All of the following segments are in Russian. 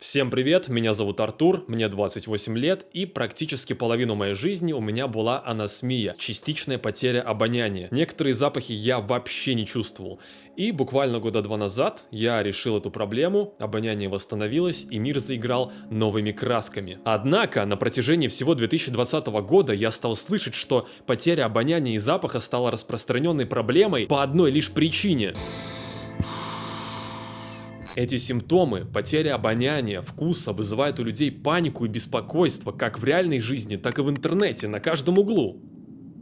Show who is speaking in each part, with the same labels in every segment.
Speaker 1: Всем привет, меня зовут Артур, мне 28 лет и практически половину моей жизни у меня была анасмия, частичная потеря обоняния. Некоторые запахи я вообще не чувствовал. И буквально года два назад я решил эту проблему, обоняние восстановилось и мир заиграл новыми красками. Однако на протяжении всего 2020 года я стал слышать, что потеря обоняния и запаха стала распространенной проблемой по одной лишь причине. Эти симптомы, потеря обоняния, вкуса, вызывают у людей панику и беспокойство как в реальной жизни, так и в интернете, на каждом углу.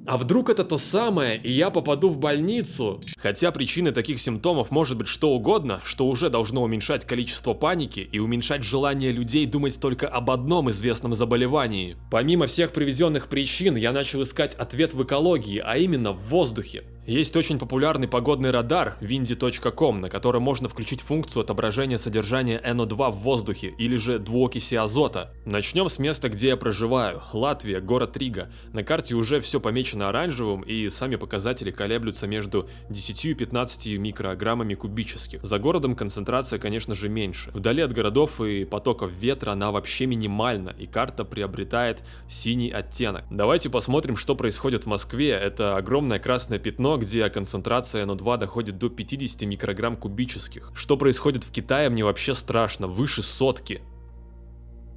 Speaker 1: А вдруг это то самое, и я попаду в больницу? Хотя причиной таких симптомов может быть что угодно, что уже должно уменьшать количество паники и уменьшать желание людей думать только об одном известном заболевании. Помимо всех приведенных причин, я начал искать ответ в экологии, а именно в воздухе. Есть очень популярный погодный радар windy.com, на котором можно включить функцию отображения содержания NO2 в воздухе или же двуокиси азота. Начнем с места, где я проживаю. Латвия, город Рига. На карте уже все помечено оранжевым и сами показатели колеблются между 10 и 15 микрограммами кубических. За городом концентрация, конечно же, меньше. Вдали от городов и потоков ветра она вообще минимальна, и карта приобретает синий оттенок. Давайте посмотрим, что происходит в Москве. Это огромное красное пятно, где концентрация NO2 доходит до 50 микрограмм кубических. Что происходит в Китае, мне вообще страшно, выше сотки.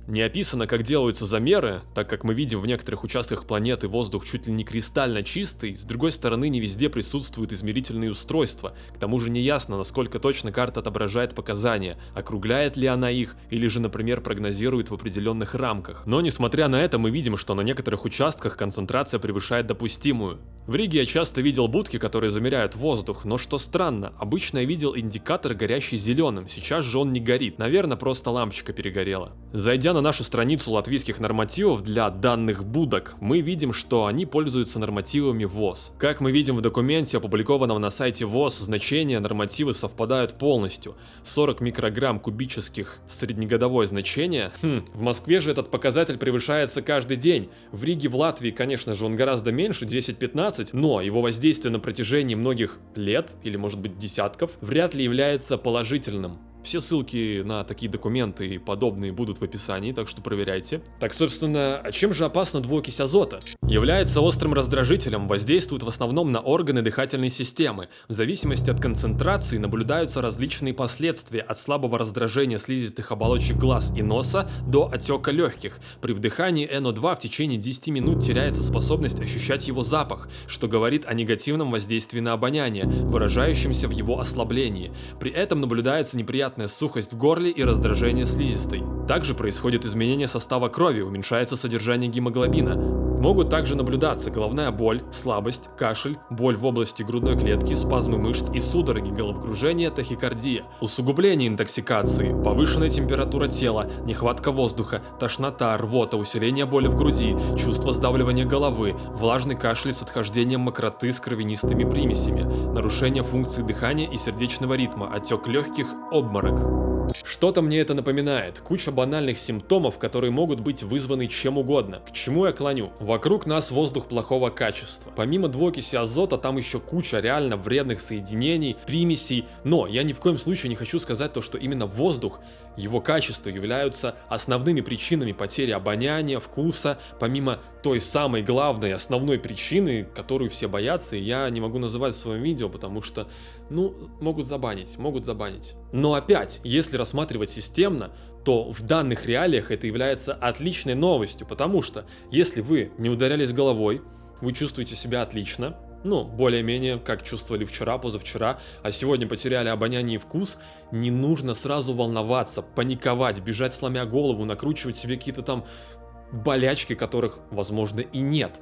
Speaker 1: Не описано, как делаются замеры, так как мы видим в некоторых участках планеты воздух чуть ли не кристально чистый, с другой стороны не везде присутствуют измерительные устройства, к тому же не ясно, насколько точно карта отображает показания, округляет ли она их, или же, например, прогнозирует в определенных рамках. Но несмотря на это, мы видим, что на некоторых участках концентрация превышает допустимую. В Риге я часто видел будки, которые замеряют воздух, но что странно, обычно я видел индикатор горящий зеленым, сейчас же он не горит, наверное просто лампочка перегорела. Зайдя на нашу страницу латвийских нормативов для данных будок, мы видим, что они пользуются нормативами ВОЗ. Как мы видим в документе, опубликованном на сайте ВОЗ, значения нормативы совпадают полностью. 40 микрограмм кубических среднегодовое значение. Хм, в Москве же этот показатель превышается каждый день. В Риге, в Латвии, конечно же, он гораздо меньше, 10-15, но его воздействие на протяжении многих лет, или может быть десятков, вряд ли является положительным. Все ссылки на такие документы и подобные будут в описании, так что проверяйте. Так, собственно, а чем же опасна двуокись азота? Является острым раздражителем, воздействует в основном на органы дыхательной системы. В зависимости от концентрации наблюдаются различные последствия от слабого раздражения слизистых оболочек глаз и носа до отека легких. При вдыхании NO2 в течение 10 минут теряется способность ощущать его запах, что говорит о негативном воздействии на обоняние, выражающемся в его ослаблении. При этом наблюдается неприятный неприятная сухость в горле и раздражение слизистой. Также происходит изменение состава крови, уменьшается содержание гемоглобина. Могут также наблюдаться головная боль, слабость, кашель, боль в области грудной клетки, спазмы мышц и судороги, головокружение, тахикардия, усугубление интоксикации, повышенная температура тела, нехватка воздуха, тошнота, рвота, усиление боли в груди, чувство сдавливания головы, влажный кашель с отхождением мокроты с кровянистыми примесями, нарушение функции дыхания и сердечного ритма, отек легких, обморок. Что-то мне это напоминает. Куча банальных симптомов, которые могут быть вызваны чем угодно. К чему я клоню? Вокруг нас воздух плохого качества. Помимо двуокиси азота, там еще куча реально вредных соединений, примесей. Но я ни в коем случае не хочу сказать то, что именно воздух, его качество являются основными причинами потери обоняния, вкуса, помимо той самой главной основной причины, которую все боятся, и я не могу называть в своем видео, потому что, ну, могут забанить, могут забанить. Но опять, если рассматривать системно, то в данных реалиях это является отличной новостью, потому что если вы не ударялись головой, вы чувствуете себя отлично, ну, более-менее, как чувствовали вчера, позавчера, а сегодня потеряли обоняние и вкус, не нужно сразу волноваться, паниковать, бежать сломя голову, накручивать себе какие-то там болячки, которых, возможно, и нет.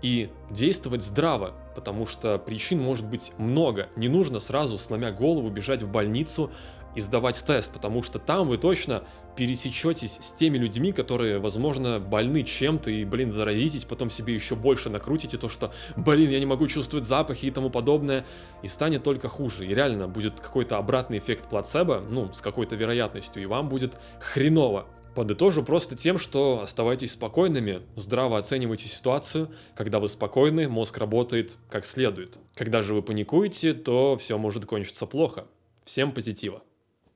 Speaker 1: И действовать здраво, потому что причин может быть много. Не нужно сразу, сломя голову, бежать в больницу, и сдавать тест, потому что там вы точно пересечетесь с теми людьми, которые, возможно, больны чем-то и, блин, заразитесь, потом себе еще больше накрутите то, что, блин, я не могу чувствовать запахи и тому подобное, и станет только хуже. И реально будет какой-то обратный эффект плацебо, ну, с какой-то вероятностью, и вам будет хреново. Подытожу просто тем, что оставайтесь спокойными, здраво оценивайте ситуацию. Когда вы спокойны, мозг работает как следует. Когда же вы паникуете, то все может кончиться плохо. Всем позитива.